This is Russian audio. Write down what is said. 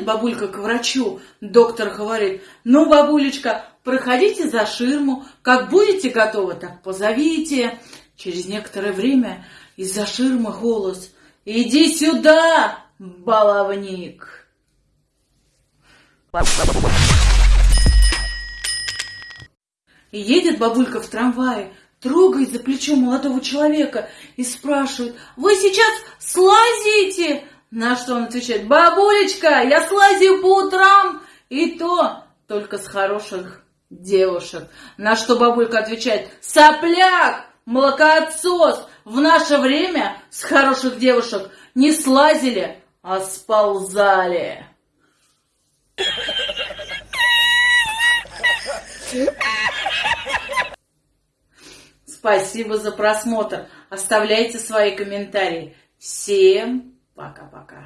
бабулька к врачу. Доктор говорит, ну, бабулечка, проходите за ширму. Как будете готовы, так позовите. Через некоторое время из-за ширмы голос. Иди сюда, баловник. Едет бабулька в трамвае, трогает за плечо молодого человека и спрашивает, «Вы сейчас слазите?» На что он отвечает, «Бабулечка, я слазю по утрам, и то только с хороших девушек». На что бабулька отвечает, «Сопляк, молокоотсос, в наше время с хороших девушек не слазили, а сползали». Спасибо за просмотр. Оставляйте свои комментарии. Всем Пока-пока.